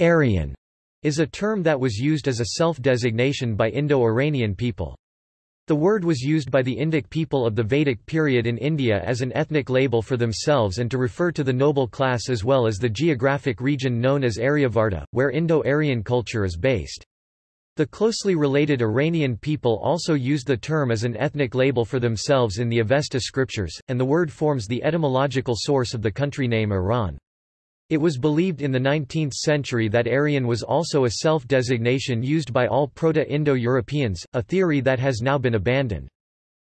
Aryan is a term that was used as a self-designation by Indo-Iranian people. The word was used by the Indic people of the Vedic period in India as an ethnic label for themselves and to refer to the noble class as well as the geographic region known as Aryavarta, where Indo-Aryan culture is based. The closely related Iranian people also used the term as an ethnic label for themselves in the Avesta scriptures, and the word forms the etymological source of the country name Iran. It was believed in the 19th century that Aryan was also a self-designation used by all Proto-Indo-Europeans, a theory that has now been abandoned.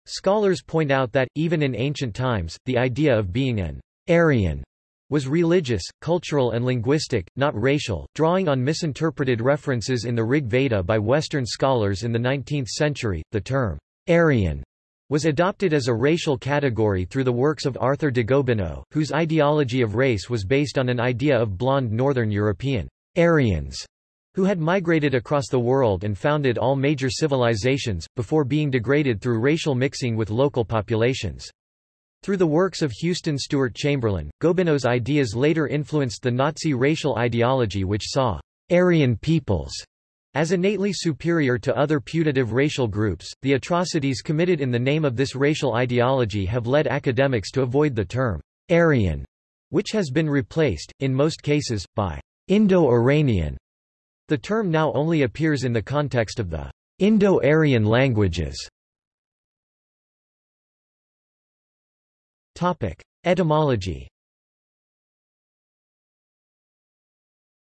Scholars point out that, even in ancient times, the idea of being an Aryan was religious, cultural and linguistic, not racial, drawing on misinterpreted references in the Rig Veda by Western scholars in the 19th century. The term Aryan was adopted as a racial category through the works of Arthur de Gobineau, whose ideology of race was based on an idea of blonde Northern European Aryans, who had migrated across the world and founded all major civilizations, before being degraded through racial mixing with local populations. Through the works of Houston Stewart Chamberlain, Gobineau's ideas later influenced the Nazi racial ideology which saw Aryan peoples as innately superior to other putative racial groups, the atrocities committed in the name of this racial ideology have led academics to avoid the term Aryan, which has been replaced, in most cases, by Indo-Iranian. The term now only appears in the context of the Indo-Aryan languages. Topic: Etymology.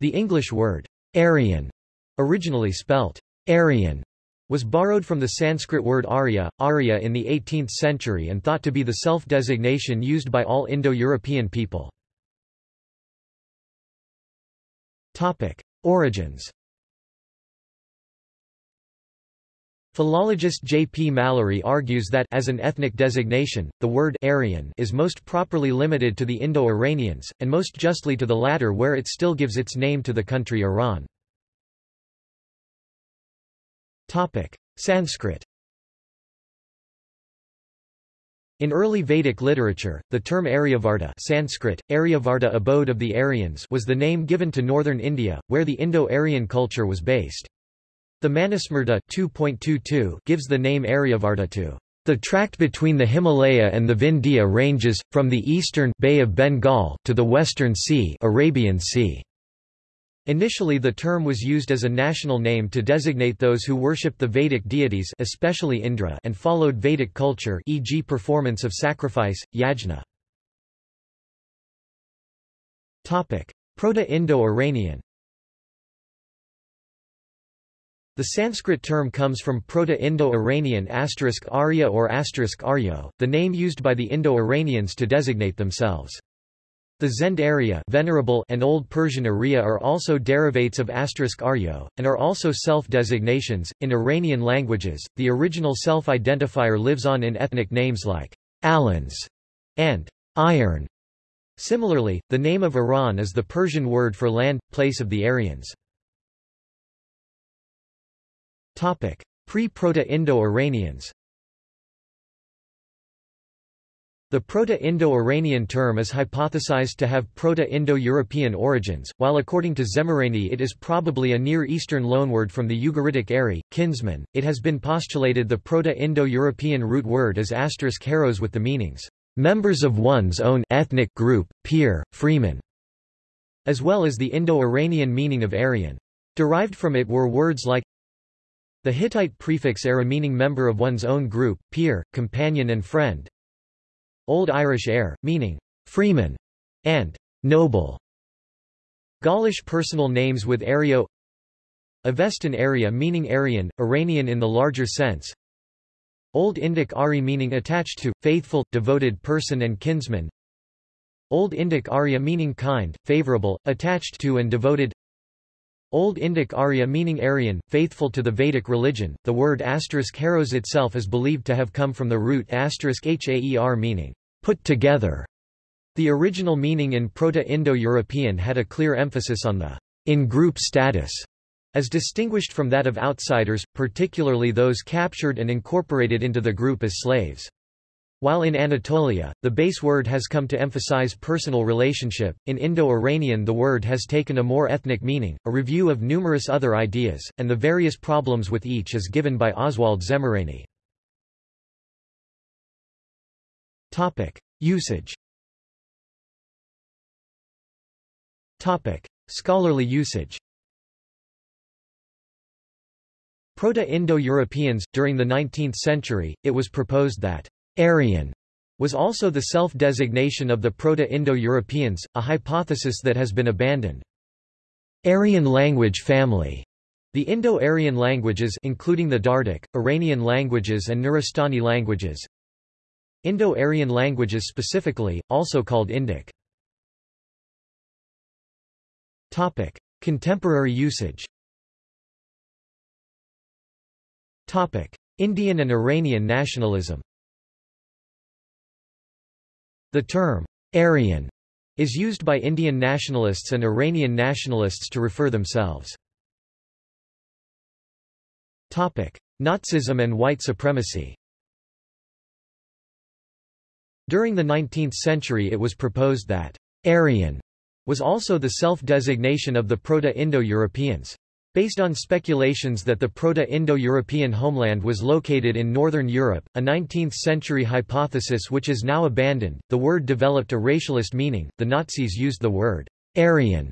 The English word Aryan originally spelt Aryan, was borrowed from the Sanskrit word Arya, Arya in the 18th century and thought to be the self-designation used by all Indo-European people. Origins Philologist J. P. Mallory argues that as an ethnic designation, the word Aryan is most properly limited to the Indo-Iranians, and most justly to the latter where it still gives its name to the country Iran. Topic: Sanskrit. In early Vedic literature, the term Aryavarta Sanskrit, Aryavarta abode of the Aryans was the name given to northern India, where the Indo-Aryan culture was based. The Manusmriti 2.22 gives the name Aryavarta to the tract between the Himalaya and the Vindhya ranges, from the eastern Bay of Bengal to the western sea Arabian Sea. Initially the term was used as a national name to designate those who worshipped the Vedic deities especially Indra and followed Vedic culture e.g. performance of sacrifice, yajna. Proto-Indo-Iranian The Sanskrit term comes from Proto-Indo-Iranian asterisk Arya or asterisk Aryo, the name used by the Indo-Iranians to designate themselves. The Zend area venerable and Old Persian Arya are also derivates of Aryo, and are also self-designations. In Iranian languages, the original self-identifier lives on in ethnic names like Alans and Iron. Similarly, the name of Iran is the Persian word for land, place of the Aryans. Pre-Proto-Indo-Iranians The Proto-Indo-Iranian term is hypothesized to have Proto-Indo-European origins, while according to Szemerény it is probably a Near Eastern loanword from the Ugaritic Ari, kinsman. It has been postulated the Proto-Indo-European root word is asterisk harrows with the meanings, members of one's own ethnic group, peer, freeman, as well as the Indo-Iranian meaning of Aryan. Derived from it were words like the Hittite prefix era meaning member of one's own group, peer, companion and friend, Old Irish heir, meaning freeman and noble. Gaulish personal names with Ario Avestan area meaning Aryan, Iranian in the larger sense Old Indic Ari meaning attached to, faithful, devoted person and kinsman Old Indic Arya meaning kind, favorable, attached to and devoted Old Indic Arya meaning Aryan, faithful to the Vedic religion. The word asterisk heros itself is believed to have come from the root asterisk haer meaning put together. The original meaning in Proto-Indo-European had a clear emphasis on the in-group status, as distinguished from that of outsiders, particularly those captured and incorporated into the group as slaves. While in Anatolia, the base word has come to emphasize personal relationship, in Indo-Iranian the word has taken a more ethnic meaning. A review of numerous other ideas, and the various problems with each is given by Oswald Szemerény. Topic: Usage. Topic: Scholarly usage. Proto-Indo-Europeans during the 19th century, it was proposed that Aryan was also the self-designation of the Proto-Indo-Europeans, a hypothesis that has been abandoned. Aryan language family the Indo-Aryan languages including the Dardic, Iranian languages and Nuristani languages Indo-Aryan languages specifically, also called Indic. Topic. Contemporary usage Topic. Indian and Iranian nationalism the term, Aryan, is used by Indian nationalists and Iranian nationalists to refer themselves. Topic. Nazism and white supremacy During the 19th century it was proposed that Aryan was also the self-designation of the Proto-Indo-Europeans. Based on speculations that the Proto-Indo-European homeland was located in northern Europe, a 19th-century hypothesis which is now abandoned, the word developed a racialist meaning. The Nazis used the word Aryan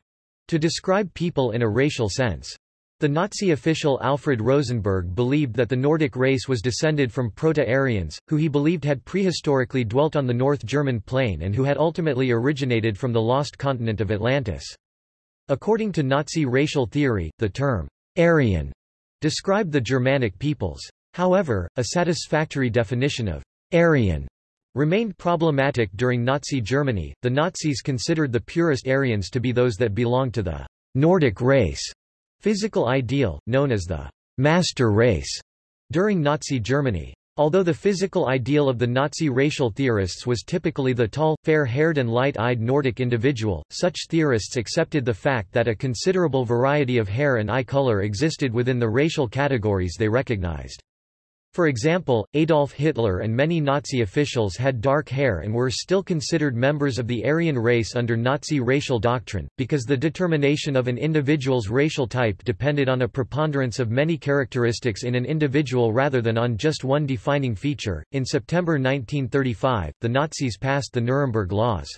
to describe people in a racial sense. The Nazi official Alfred Rosenberg believed that the Nordic race was descended from Proto-Aryans, who he believed had prehistorically dwelt on the North German plain and who had ultimately originated from the lost continent of Atlantis. According to Nazi racial theory, the term Aryan described the Germanic peoples. However, a satisfactory definition of Aryan remained problematic during Nazi Germany. The Nazis considered the purest Aryans to be those that belonged to the Nordic race physical ideal, known as the master race, during Nazi Germany. Although the physical ideal of the Nazi racial theorists was typically the tall, fair-haired and light-eyed Nordic individual, such theorists accepted the fact that a considerable variety of hair and eye color existed within the racial categories they recognized. For example, Adolf Hitler and many Nazi officials had dark hair and were still considered members of the Aryan race under Nazi racial doctrine, because the determination of an individual's racial type depended on a preponderance of many characteristics in an individual rather than on just one defining feature. In September 1935, the Nazis passed the Nuremberg Laws.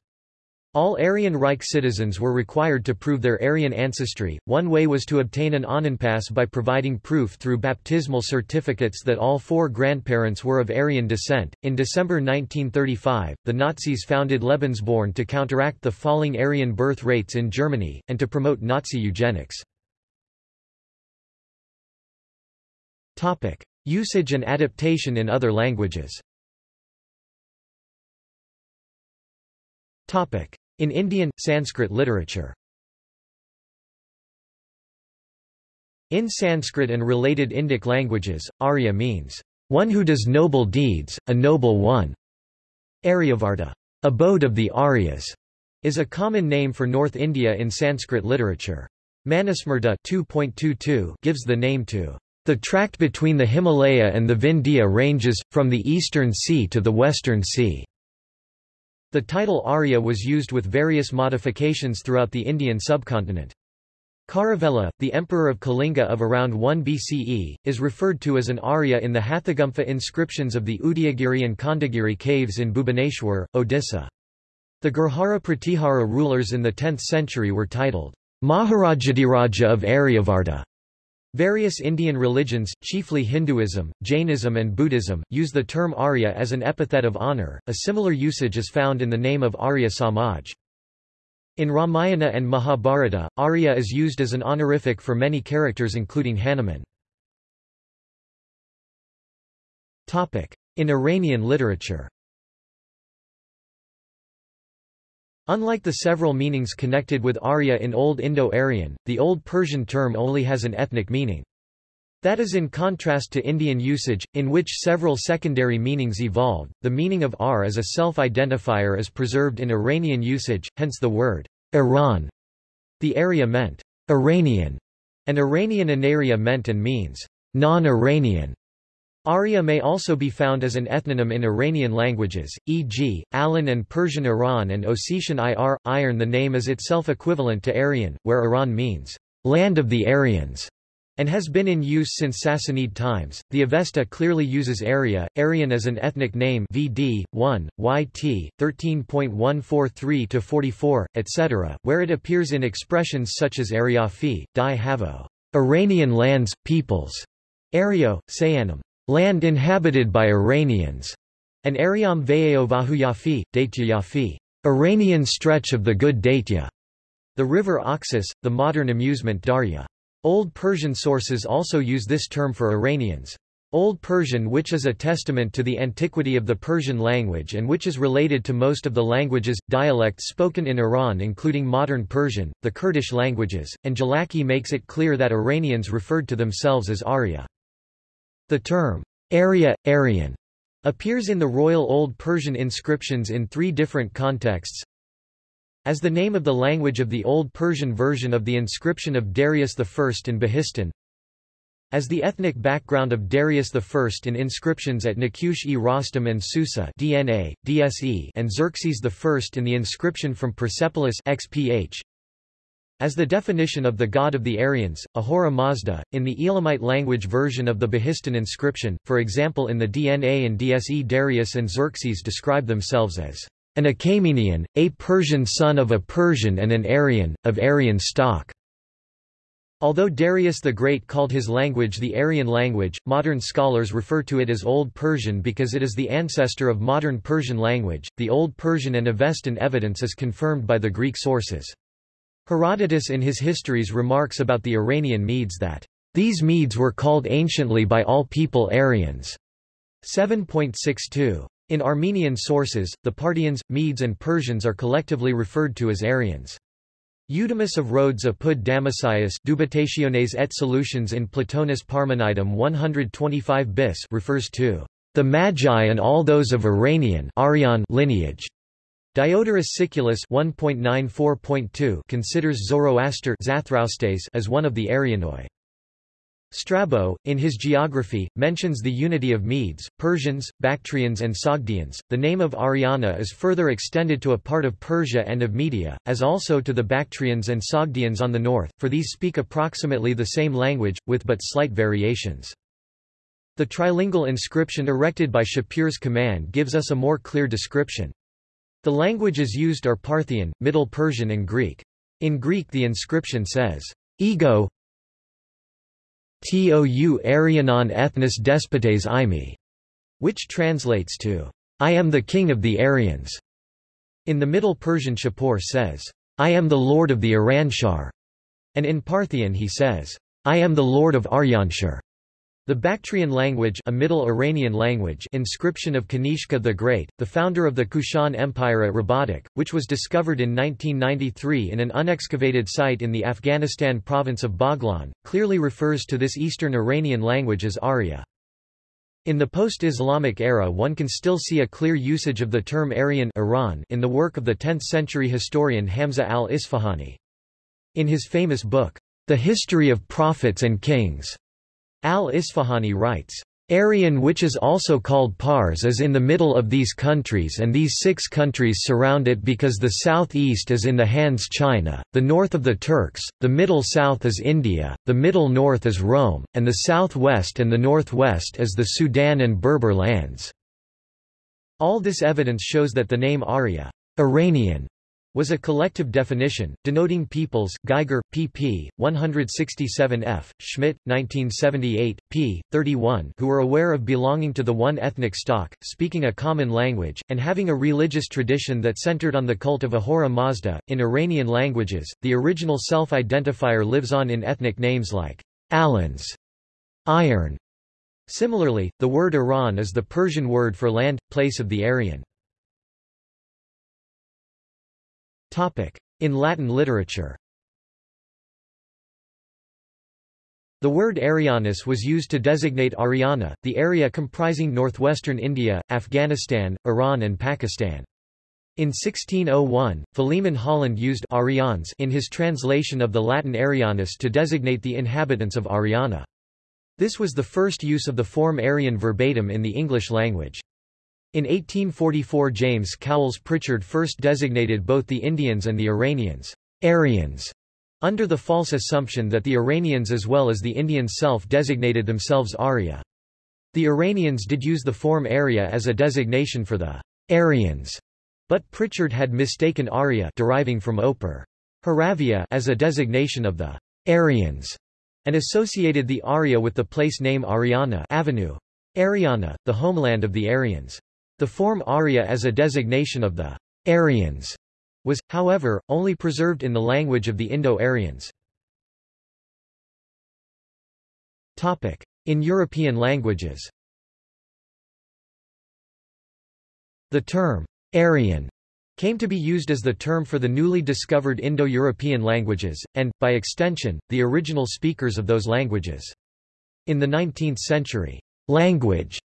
All Aryan Reich citizens were required to prove their Aryan ancestry. One way was to obtain an Ahnenpass by providing proof through baptismal certificates that all four grandparents were of Aryan descent. In December 1935, the Nazis founded Lebensborn to counteract the falling Aryan birth rates in Germany, and to promote Nazi eugenics. Usage and adaptation in other languages In Indian, Sanskrit literature In Sanskrit and related Indic languages, Arya means, one who does noble deeds, a noble one. Aryavarta, abode of the Aryas, is a common name for North India in Sanskrit literature. Manusmriti 2.22 gives the name to the tract between the Himalaya and the Vindhya ranges, from the eastern sea to the western sea. The title Arya was used with various modifications throughout the Indian subcontinent. Kharavela, the emperor of Kalinga of around 1 BCE, is referred to as an Arya in the Hathigumpha inscriptions of the Udayagiri and Khandagiri caves in Bhubaneswar, Odisha. The Gurjara Pratihara rulers in the 10th century were titled Maharajadiraja of Aryavarta. Various Indian religions, chiefly Hinduism, Jainism and Buddhism, use the term Arya as an epithet of honor. A similar usage is found in the name of Arya Samaj. In Ramayana and Mahabharata, Arya is used as an honorific for many characters including Hanuman. In Iranian literature Unlike the several meanings connected with Arya in Old Indo-Aryan, the Old Persian term only has an ethnic meaning. That is in contrast to Indian usage, in which several secondary meanings evolved. The meaning of Ar as a self-identifier is preserved in Iranian usage, hence the word Iran. The area meant Iranian, and Iranian anaria meant and means non-Iranian. Arya may also be found as an ethnonym in Iranian languages, e.g., Alan and Persian Iran and Ossetian Ir, iron the name is itself equivalent to Aryan, where Iran means, land of the Aryans, and has been in use since Sassanid times. The Avesta clearly uses Arya, Aryan as an ethnic name VD, 1, YT, 13.143-44, etc., where it appears in expressions such as Aryafi, Di Havo, Iranian lands, peoples, Aryo, Sayanam, land inhabited by Iranians, and Aryam Vayeo Vahuyafi, Yafi, Iranian stretch of the good Daitya, the river Oxus, the modern Amu Darya. Old Persian sources also use this term for Iranians. Old Persian which is a testament to the antiquity of the Persian language and which is related to most of the languages, dialects spoken in Iran including modern Persian, the Kurdish languages, and Jalaki makes it clear that Iranians referred to themselves as Arya. The term, area, Aryan, appears in the Royal Old Persian inscriptions in three different contexts. As the name of the language of the Old Persian version of the inscription of Darius I in Behistun, as the ethnic background of Darius I in inscriptions at Naqsh-e Rostam and Susa DNA, DSE and Xerxes I in the inscription from Persepolis XPH, as the definition of the god of the Aryans, Ahura Mazda, in the Elamite language version of the Behistun inscription, for example in the DNA and DSE Darius and Xerxes describe themselves as an Achaemenian, a Persian son of a Persian and an Aryan, of Aryan stock. Although Darius the Great called his language the Aryan language, modern scholars refer to it as Old Persian because it is the ancestor of modern Persian language. The Old Persian and Avestan evidence is confirmed by the Greek sources. Herodotus in his histories remarks about the Iranian Medes that, "...these Medes were called anciently by all people Aryans." 7.62. In Armenian sources, the Parthians, Medes and Persians are collectively referred to as Aryans. Eudemus of Rhodes apud Damascius Dubitationes et Solutions in Platonis Parmenidum 125 bis refers to the Magi and all those of Iranian Aryan lineage. Diodorus Siculus 1.94.2 considers Zoroaster as one of the Aryanoi. Strabo, in his geography, mentions the unity of Medes, Persians, Bactrians and Sogdians. The name of Ariana is further extended to a part of Persia and of Media, as also to the Bactrians and Sogdians on the north, for these speak approximately the same language, with but slight variations. The trilingual inscription erected by Shapur's command gives us a more clear description. The languages used are Parthian, Middle Persian and Greek. In Greek the inscription says, Ego tou Aryanon ethnos despotes imi, which translates to, I am the king of the Aryans. In the Middle Persian Shapur says, I am the lord of the Iranshar, and in Parthian he says, I am the lord of Aryanshar. The Bactrian language, a Middle Iranian language inscription of Kanishka the Great, the founder of the Kushan Empire at Rabadak, which was discovered in 1993 in an unexcavated site in the Afghanistan province of Baghlan, clearly refers to this Eastern Iranian language as Arya. In the post-Islamic era one can still see a clear usage of the term Aryan Iran in the work of the 10th-century historian Hamza al-Isfahani. In his famous book, The History of Prophets and Kings, Al-Isfahani writes, Aryan which is also called Pars is in the middle of these countries and these six countries surround it because the southeast is in the hands China, the north of the Turks, the middle south is India, the middle north is Rome, and the southwest and the northwest is the Sudan and Berber lands. All this evidence shows that the name Arya Iranian was a collective definition, denoting peoples Geiger, pp. 167f, Schmidt, 1978, p. 31 who were aware of belonging to the one ethnic stock, speaking a common language, and having a religious tradition that centered on the cult of Ahura Mazda. In Iranian languages, the original self-identifier lives on in ethnic names like Alans, iron. Similarly, the word Iran is the Persian word for land, place of the Aryan. In Latin literature The word Arianus was used to designate Ariana, the area comprising northwestern India, Afghanistan, Iran and Pakistan. In 1601, Philemon Holland used Arians in his translation of the Latin Arianus to designate the inhabitants of Ariana. This was the first use of the form Aryan verbatim in the English language. In 1844 James Cowles Prichard first designated both the Indians and the Iranians, Aryans, under the false assumption that the Iranians as well as the Indians self-designated themselves Arya. The Iranians did use the form Arya as a designation for the Aryans, but Prichard had mistaken Arya deriving from Opar, Haravia as a designation of the Aryans and associated the Arya with the place name Ariana Avenue. Ariana, the homeland of the Aryans. The form Arya as a designation of the Aryans was, however, only preserved in the language of the Indo-Aryans. In European languages The term Aryan came to be used as the term for the newly discovered Indo-European languages, and, by extension, the original speakers of those languages. In the 19th century, language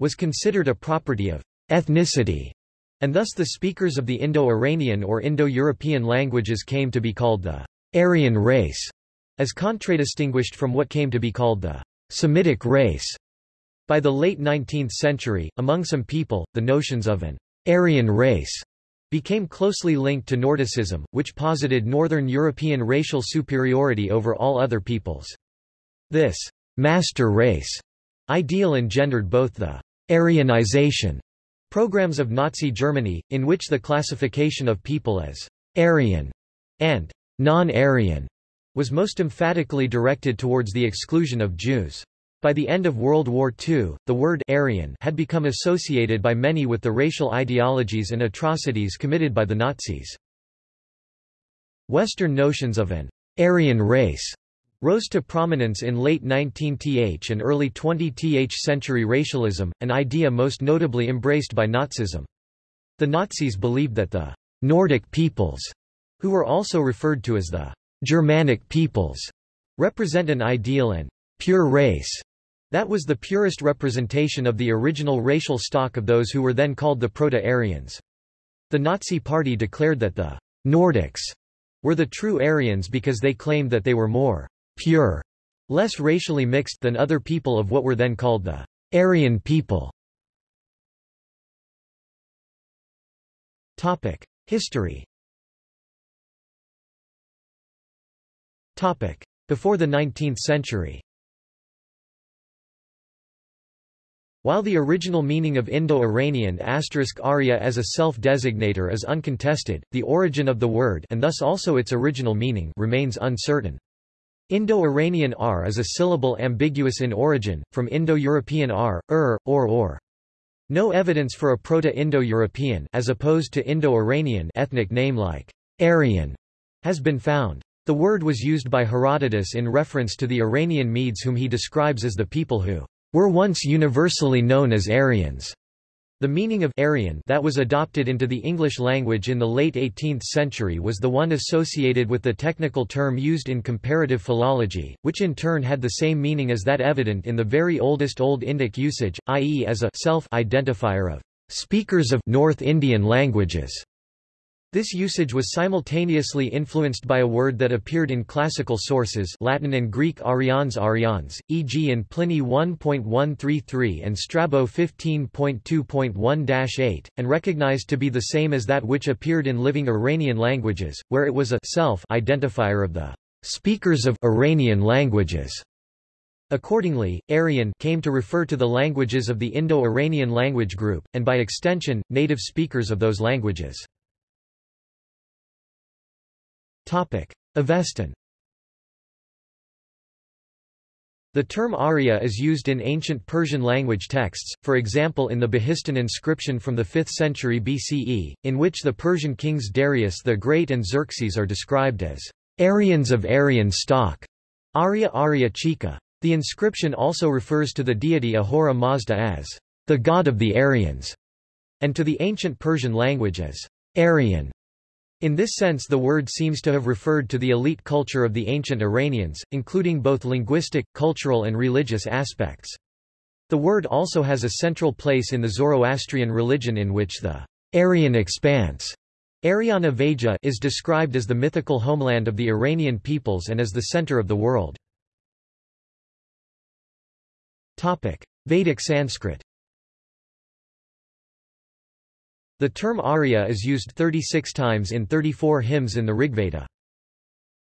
was considered a property of ethnicity, and thus the speakers of the Indo-Iranian or Indo-European languages came to be called the Aryan race, as contradistinguished from what came to be called the Semitic race. By the late 19th century, among some people, the notions of an Aryan race became closely linked to Nordicism, which posited Northern European racial superiority over all other peoples. This master race ideal engendered both the Aryanization programs of Nazi Germany, in which the classification of people as Aryan and non-Aryan was most emphatically directed towards the exclusion of Jews. By the end of World War II, the word Aryan had become associated by many with the racial ideologies and atrocities committed by the Nazis. Western notions of an Aryan race rose to prominence in late 19th and early 20th century racialism, an idea most notably embraced by Nazism. The Nazis believed that the Nordic peoples, who were also referred to as the Germanic peoples, represent an ideal and pure race that was the purest representation of the original racial stock of those who were then called the Proto-Aryans. The Nazi Party declared that the Nordics were the true Aryans because they claimed that they were more pure, less racially mixed than other people of what were then called the Aryan people. Topic: History Topic: Before the 19th century While the original meaning of Indo-Iranian asterisk Arya as a self-designator is uncontested, the origin of the word and thus also its original meaning remains uncertain. Indo-Iranian r is a syllable ambiguous in origin, from Indo-European r, ur, or or. No evidence for a Proto-Indo-European as opposed to Indo-Iranian ethnic name like Aryan has been found. The word was used by Herodotus in reference to the Iranian Medes whom he describes as the people who were once universally known as Aryans. The meaning of Aryan that was adopted into the English language in the late 18th century was the one associated with the technical term used in comparative philology, which in turn had the same meaning as that evident in the very oldest Old Indic usage, i.e. as a self-identifier of speakers of North Indian languages. This usage was simultaneously influenced by a word that appeared in classical sources Latin and Greek arians arians, e.g. in Pliny 1.133 and Strabo 15.2.1-8, and recognized to be the same as that which appeared in living Iranian languages, where it was a self-identifier of the speakers of Iranian languages. Accordingly, Aryan came to refer to the languages of the Indo-Iranian language group, and by extension, native speakers of those languages. Avestan The term Arya is used in ancient Persian language texts, for example in the Behistun inscription from the 5th century BCE, in which the Persian kings Darius the Great and Xerxes are described as Aryans of Aryan stock, Arya Arya Chika. The inscription also refers to the deity Ahura Mazda as the god of the Aryans, and to the ancient Persian language as Aryan. In this sense the word seems to have referred to the elite culture of the ancient Iranians, including both linguistic, cultural and religious aspects. The word also has a central place in the Zoroastrian religion in which the Aryan expanse Aryana Vaja is described as the mythical homeland of the Iranian peoples and as the center of the world. Vedic Sanskrit The term Arya is used 36 times in 34 hymns in the Rigveda.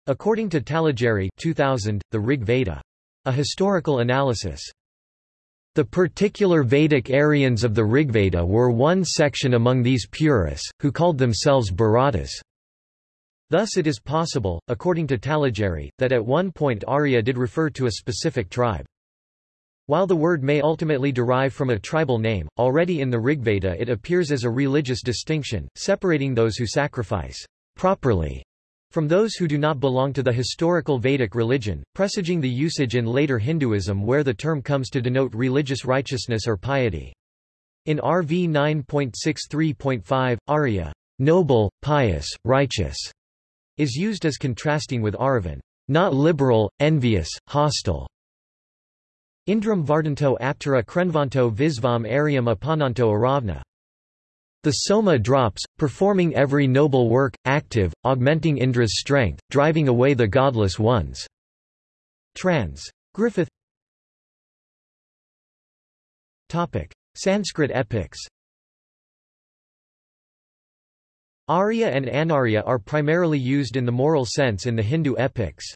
According to Talageri 2000, the Rig Veda. A historical analysis. The particular Vedic Aryans of the Rigveda were one section among these purists, who called themselves Bharatas. Thus it is possible, according to Talageri, that at one point Arya did refer to a specific tribe. While the word may ultimately derive from a tribal name, already in the Rigveda it appears as a religious distinction, separating those who sacrifice properly from those who do not belong to the historical Vedic religion, presaging the usage in later Hinduism where the term comes to denote religious righteousness or piety. In RV 9.63.5, Arya, noble, pious, righteous, is used as contrasting with Aravan, not liberal, envious, hostile. Indram Vardanto Aptara Krenvanto Visvam Aryam Apananto Aravna. The soma drops, performing every noble work, active, augmenting Indra's strength, driving away the godless ones. Trans. Griffith Topic. Sanskrit epics Arya and Anarya are primarily used in the moral sense in the Hindu epics.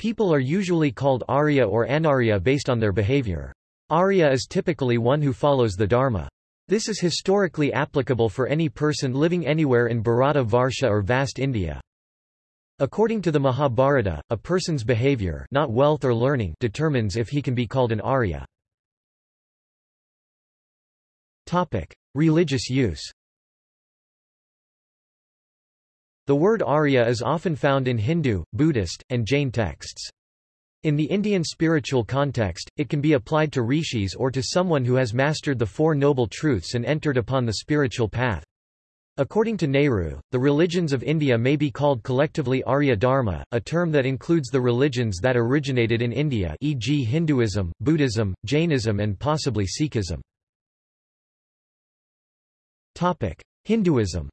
People are usually called Arya or Anarya based on their behavior. Arya is typically one who follows the Dharma. This is historically applicable for any person living anywhere in Bharata Varsha or vast India. According to the Mahabharata, a person's behavior not wealth or learning determines if he can be called an Arya. Religious use The word Arya is often found in Hindu, Buddhist, and Jain texts. In the Indian spiritual context, it can be applied to rishis or to someone who has mastered the Four Noble Truths and entered upon the spiritual path. According to Nehru, the religions of India may be called collectively Arya Dharma, a term that includes the religions that originated in India e.g. Hinduism, Buddhism, Jainism and possibly Sikhism. Hinduism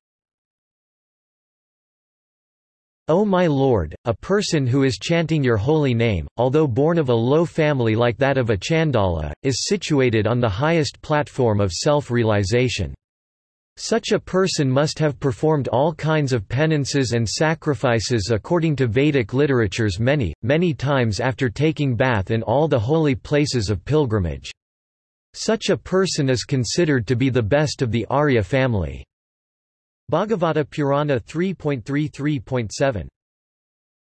O my Lord, a person who is chanting your holy name, although born of a low family like that of a Chandala, is situated on the highest platform of self-realization. Such a person must have performed all kinds of penances and sacrifices according to Vedic literatures many, many times after taking bath in all the holy places of pilgrimage. Such a person is considered to be the best of the Arya family. Bhagavata Purana 3.33.7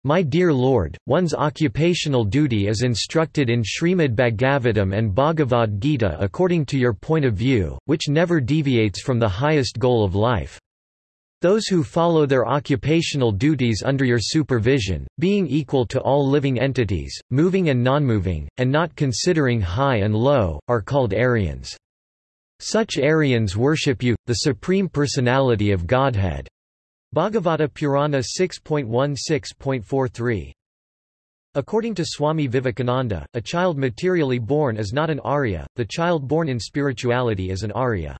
my dear Lord, one's occupational duty is instructed in Srimad Bhagavatam and Bhagavad Gita according to your point of view, which never deviates from the highest goal of life. Those who follow their occupational duties under your supervision, being equal to all living entities, moving and non-moving, and not considering high and low, are called Aryans. Such Aryans worship you, the Supreme Personality of Godhead. Bhagavata Purana 6.16.43 According to Swami Vivekananda, a child materially born is not an Arya, the child born in spirituality is an Arya.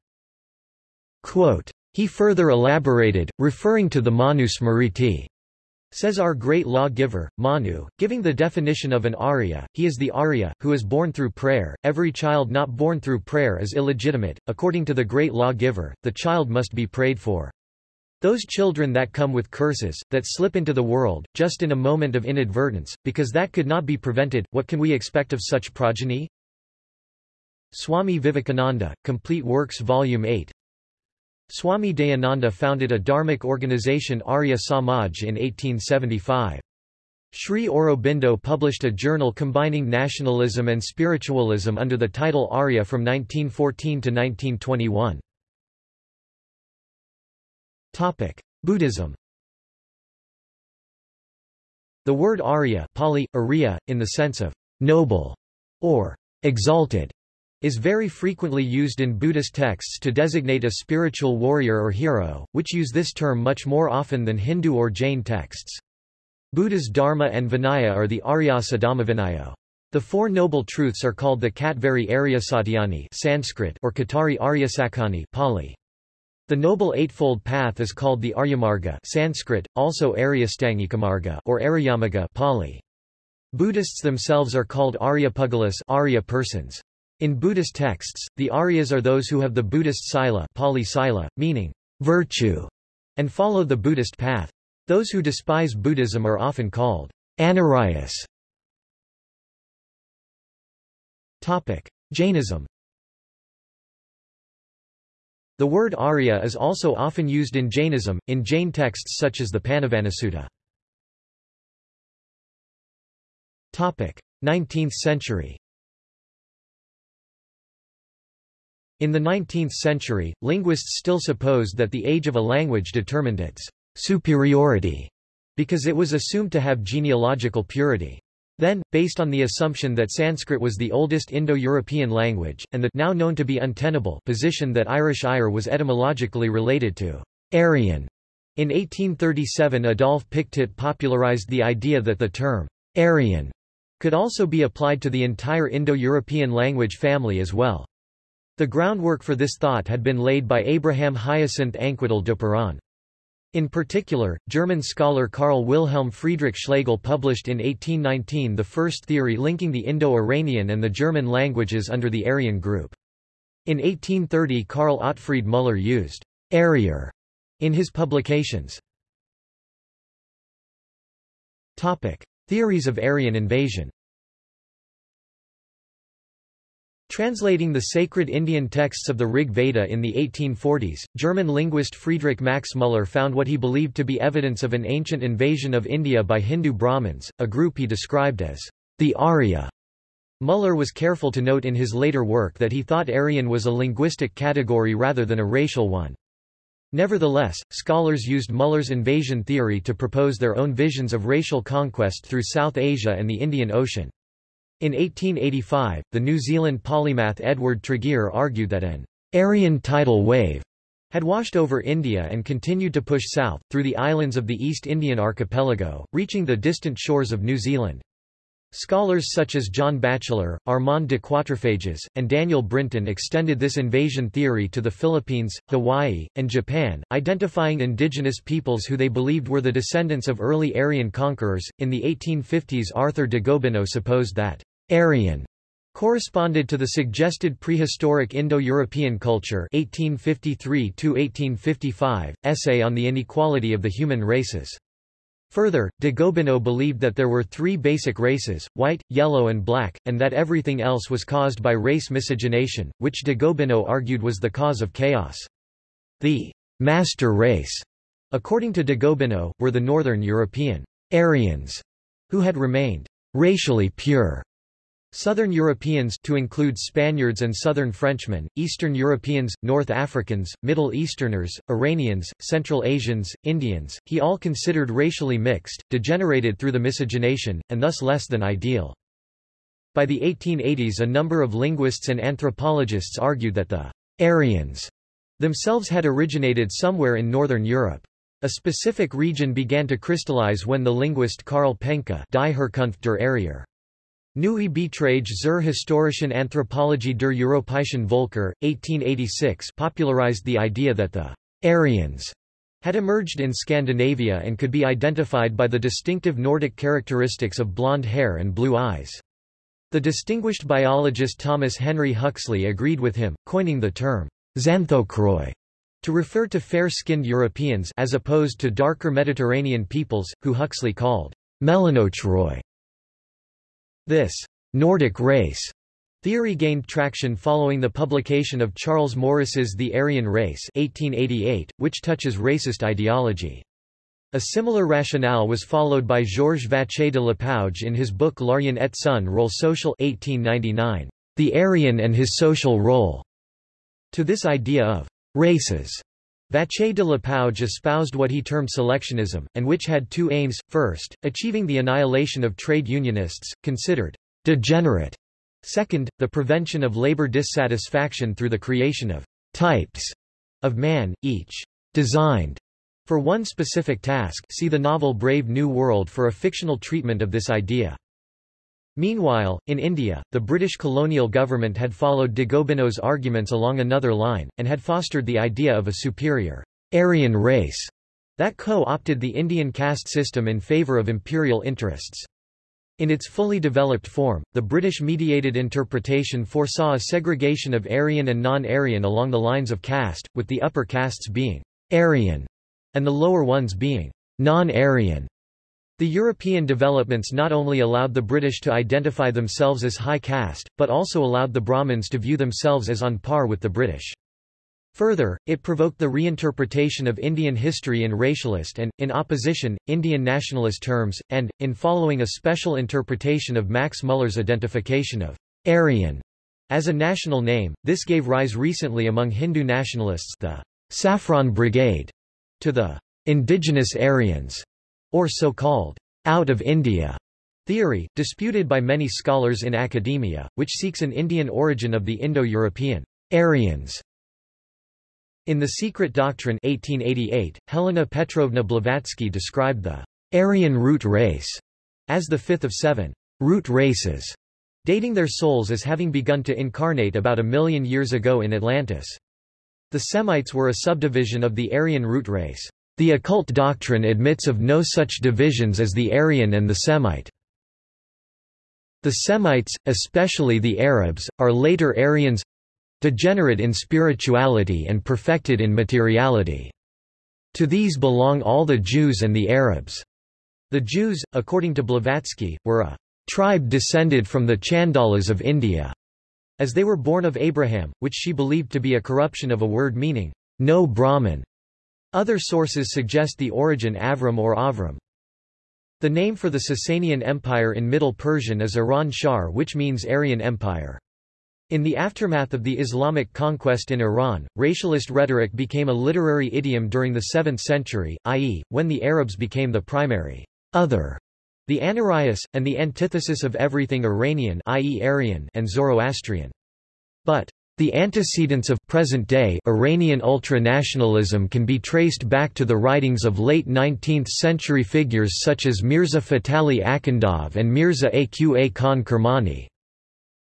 Quote, he further elaborated, referring to the Manu Smriti, Says our great law-giver, Manu, giving the definition of an Arya, he is the Arya, who is born through prayer. Every child not born through prayer is illegitimate. According to the great law-giver, the child must be prayed for. Those children that come with curses, that slip into the world, just in a moment of inadvertence, because that could not be prevented, what can we expect of such progeny? Swami Vivekananda, Complete Works Volume 8, Swami Dayananda founded a dharmic organization Arya Samaj in 1875. Sri Aurobindo published a journal combining nationalism and spiritualism under the title Arya from 1914 to 1921. Topic: Buddhism The word Arya Pali, Arya, in the sense of noble or exalted, is very frequently used in Buddhist texts to designate a spiritual warrior or hero, which use this term much more often than Hindu or Jain texts. Buddha's Dharma and Vinaya are the Aryasa Dhammavinayo. The Four Noble Truths are called the Katvari Aryasatyani Sanskrit or Katari Aryasakani Pali. The Noble Eightfold Path is called the Aryamarga Sanskrit, also Aryastanghikamarga or Aryamaga Pali. Buddhists themselves are called Aryapugalas Arya persons. In Buddhist texts, the Aryas are those who have the Buddhist sila, Pali sila meaning virtue, and follow the Buddhist path. Those who despise Buddhism are often called Anaryas. Jainism The word Arya is also often used in Jainism, in Jain texts such as the Panavanasutta. 19th century In the 19th century, linguists still supposed that the age of a language determined its superiority, because it was assumed to have genealogical purity. Then, based on the assumption that Sanskrit was the oldest Indo-European language, and the now known to be untenable position that Irish Ire was etymologically related to Aryan, in 1837 Adolphe Pictet popularized the idea that the term Aryan could also be applied to the entire Indo-European language family as well. The groundwork for this thought had been laid by Abraham Hyacinth Anquetil-Duperron. In particular, German scholar Karl Wilhelm Friedrich Schlegel published in 1819 the first theory linking the Indo-Iranian and the German languages under the Aryan group. In 1830 Karl Otfried Müller used «Arier» in his publications. Theories of Aryan invasion Translating the sacred Indian texts of the Rig Veda in the 1840s, German linguist Friedrich Max Müller found what he believed to be evidence of an ancient invasion of India by Hindu Brahmins, a group he described as the Arya. Müller was careful to note in his later work that he thought Aryan was a linguistic category rather than a racial one. Nevertheless, scholars used Müller's invasion theory to propose their own visions of racial conquest through South Asia and the Indian Ocean. In 1885, the New Zealand polymath Edward Tregear argued that an Aryan tidal wave had washed over India and continued to push south, through the islands of the East Indian archipelago, reaching the distant shores of New Zealand. Scholars such as John Batchelor, Armand de Quatrefages, and Daniel Brinton extended this invasion theory to the Philippines, Hawaii, and Japan, identifying indigenous peoples who they believed were the descendants of early Aryan conquerors. In the 1850s, Arthur de Gobineau supposed that Aryan corresponded to the suggested prehistoric Indo-European culture 1853 essay on the inequality of the human races. Further, de Gobineau believed that there were three basic races, white, yellow and black, and that everything else was caused by race miscegenation, which de Gobineau argued was the cause of chaos. The master race, according to de Gobineau, were the northern European Aryans, who had remained racially pure Southern Europeans to include Spaniards and Southern Frenchmen, Eastern Europeans, North Africans, Middle Easterners, Iranians, Central Asians, Indians, he all considered racially mixed, degenerated through the miscegenation, and thus less than ideal. By the 1880s a number of linguists and anthropologists argued that the Aryans themselves had originated somewhere in Northern Europe. A specific region began to crystallize when the linguist Karl Penka Die Herkunft der Arier Neue Beiträge zur historischen Anthropologie der europäischen Völker, 1886 popularized the idea that the Aryans had emerged in Scandinavia and could be identified by the distinctive Nordic characteristics of blonde hair and blue eyes. The distinguished biologist Thomas Henry Huxley agreed with him, coining the term xanthochroi to refer to fair-skinned Europeans as opposed to darker Mediterranean peoples, who Huxley called melanochroi. This Nordic race theory gained traction following the publication of Charles Morris's The Aryan Race 1888, which touches racist ideology. A similar rationale was followed by Georges Vacher de Lapouge in his book L'Aryen et son rôle social 1899, The Aryan and his social role. To this idea of races, Vacher de la Lapouge espoused what he termed selectionism, and which had two aims, first, achieving the annihilation of trade unionists, considered degenerate, second, the prevention of labor dissatisfaction through the creation of types of man, each designed for one specific task see the novel Brave New World for a fictional treatment of this idea. Meanwhile, in India, the British colonial government had followed de Gobineau's arguments along another line, and had fostered the idea of a superior Aryan race that co-opted the Indian caste system in favour of imperial interests. In its fully developed form, the British-mediated interpretation foresaw a segregation of Aryan and non-Aryan along the lines of caste, with the upper castes being Aryan and the lower ones being non-Aryan. The European developments not only allowed the British to identify themselves as high caste, but also allowed the Brahmins to view themselves as on par with the British. Further, it provoked the reinterpretation of Indian history in racialist and, in opposition, Indian nationalist terms, and, in following a special interpretation of Max Muller's identification of Aryan as a national name, this gave rise recently among Hindu nationalists the Saffron Brigade to the indigenous Aryans, or so-called out of India theory, disputed by many scholars in academia, which seeks an Indian origin of the Indo-European Aryans. In The Secret Doctrine 1888, Helena Petrovna Blavatsky described the Aryan root race as the fifth of seven root races, dating their souls as having begun to incarnate about a million years ago in Atlantis. The Semites were a subdivision of the Aryan root race. The occult doctrine admits of no such divisions as the Aryan and the Semite. The Semites, especially the Arabs, are later Aryans degenerate in spirituality and perfected in materiality. To these belong all the Jews and the Arabs. The Jews, according to Blavatsky, were a tribe descended from the Chandalas of India, as they were born of Abraham, which she believed to be a corruption of a word meaning, no Brahman. Other sources suggest the origin Avram or Avram. The name for the Sasanian Empire in Middle Persian is Iran Shar which means Aryan Empire. In the aftermath of the Islamic conquest in Iran, racialist rhetoric became a literary idiom during the 7th century, i.e., when the Arabs became the primary other, the Anarias, and the antithesis of everything Iranian i.e. Aryan and Zoroastrian. But the antecedents of present-day Iranian ultranationalism can be traced back to the writings of late 19th-century figures such as Mirza Fatali Akhundov and Mirza Aqa Khan Kermani.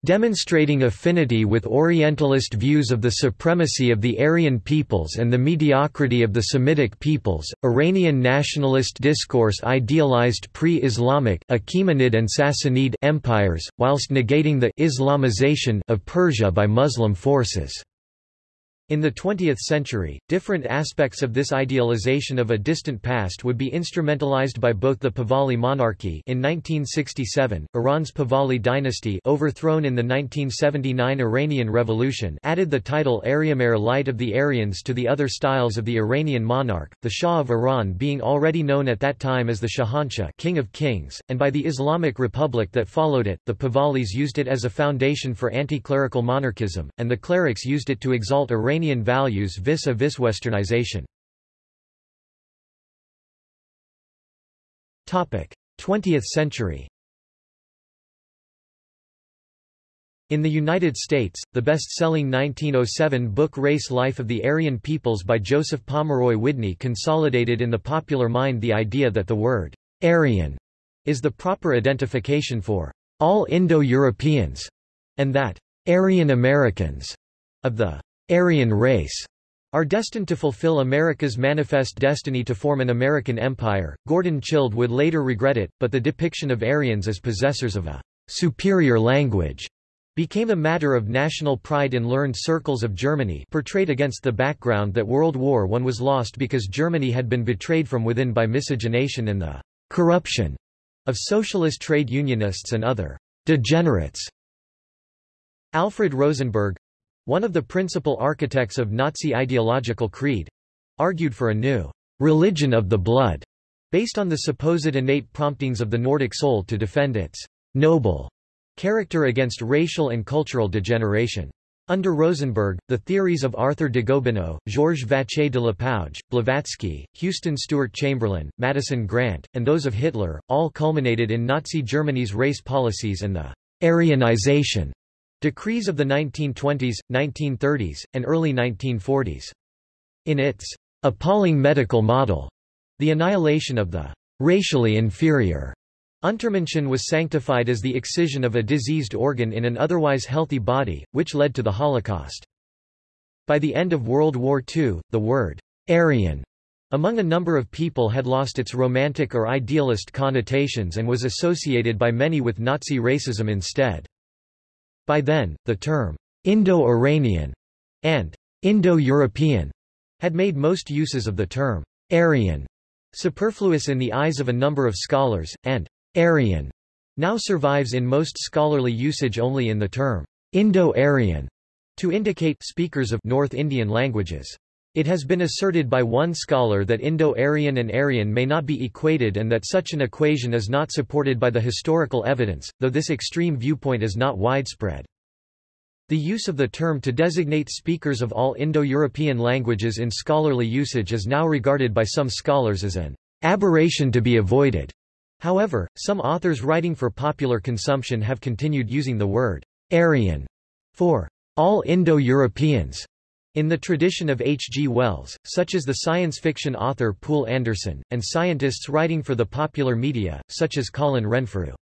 Demonstrating affinity with Orientalist views of the supremacy of the Aryan peoples and the mediocrity of the Semitic peoples, Iranian nationalist discourse idealized pre-Islamic Achaemenid and Sassanid empires, whilst negating the Islamization of Persia by Muslim forces. In the 20th century, different aspects of this idealization of a distant past would be instrumentalized by both the Pahlavi monarchy in 1967, Iran's Pahlavi dynasty overthrown in the 1979 Iranian Revolution added the title Aryamehr Light of the Aryans to the other styles of the Iranian monarch, the Shah of Iran being already known at that time as the Shahanshah King of Kings, and by the Islamic Republic that followed it, the Pahlavis used it as a foundation for anti-clerical monarchism, and the clerics used it to exalt Iranian Iranian values vis-a-vis -vis westernization. 20th century In the United States, the best-selling 1907 book Race Life of the Aryan Peoples by Joseph Pomeroy Widney consolidated in the popular mind the idea that the word Aryan is the proper identification for all Indo-Europeans, and that Aryan Americans of the Aryan race are destined to fulfill America's manifest destiny to form an American empire. Gordon Childe would later regret it, but the depiction of Aryans as possessors of a superior language became a matter of national pride in learned circles of Germany portrayed against the background that World War I was lost because Germany had been betrayed from within by miscegenation and the corruption of socialist trade unionists and other degenerates. Alfred Rosenberg, one of the principal architects of Nazi ideological creed, argued for a new religion of the blood, based on the supposed innate promptings of the Nordic soul to defend its noble character against racial and cultural degeneration. Under Rosenberg, the theories of Arthur de Gobineau, Georges Vacher de Lapouge, Blavatsky, Houston Stewart Chamberlain, Madison Grant, and those of Hitler, all culminated in Nazi Germany's race policies and the Aryanization Decrees of the 1920s, 1930s, and early 1940s. In its appalling medical model, the annihilation of the racially inferior Untermenschen was sanctified as the excision of a diseased organ in an otherwise healthy body, which led to the Holocaust. By the end of World War II, the word Aryan among a number of people had lost its romantic or idealist connotations and was associated by many with Nazi racism instead. By then, the term Indo-Iranian and Indo-European had made most uses of the term Aryan superfluous in the eyes of a number of scholars, and Aryan now survives in most scholarly usage only in the term Indo-Aryan to indicate speakers of North Indian languages. It has been asserted by one scholar that Indo-Aryan and Aryan may not be equated and that such an equation is not supported by the historical evidence, though this extreme viewpoint is not widespread. The use of the term to designate speakers of all Indo-European languages in scholarly usage is now regarded by some scholars as an aberration to be avoided. However, some authors writing for popular consumption have continued using the word Aryan for all Indo-Europeans in the tradition of H. G. Wells, such as the science fiction author Poul Anderson, and scientists writing for the popular media, such as Colin Renfrew.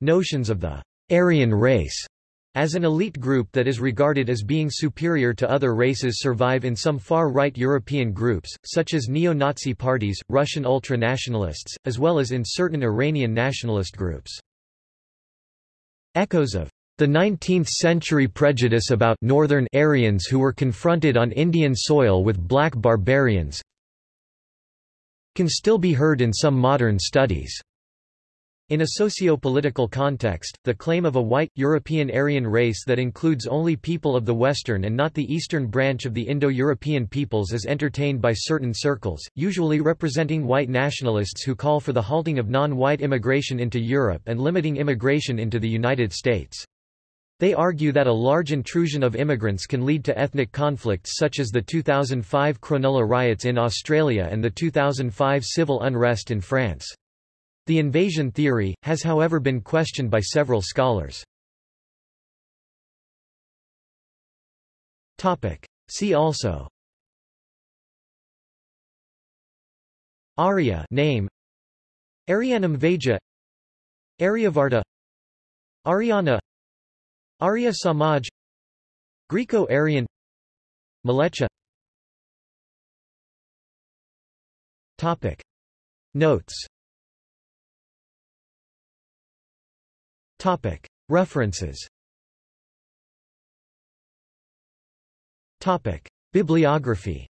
Notions of the Aryan race as an elite group that is regarded as being superior to other races survive in some far-right European groups, such as neo-Nazi parties, Russian ultra-nationalists, as well as in certain Iranian nationalist groups. Echoes of the 19th-century prejudice about northern Aryans who were confronted on Indian soil with black barbarians can still be heard in some modern studies. In a socio-political context, the claim of a white, European Aryan race that includes only people of the Western and not the Eastern branch of the Indo-European peoples is entertained by certain circles, usually representing white nationalists who call for the halting of non-white immigration into Europe and limiting immigration into the United States. They argue that a large intrusion of immigrants can lead to ethnic conflicts such as the 2005 Cronulla riots in Australia and the 2005 civil unrest in France. The invasion theory, has however been questioned by several scholars. See also. Arya name. Airyanem Vaejah Aryavarta. Aryana Arya Samaj Greco-Aryan Mleccha. Topic. Notes. Topic. References. Topic. Bibliography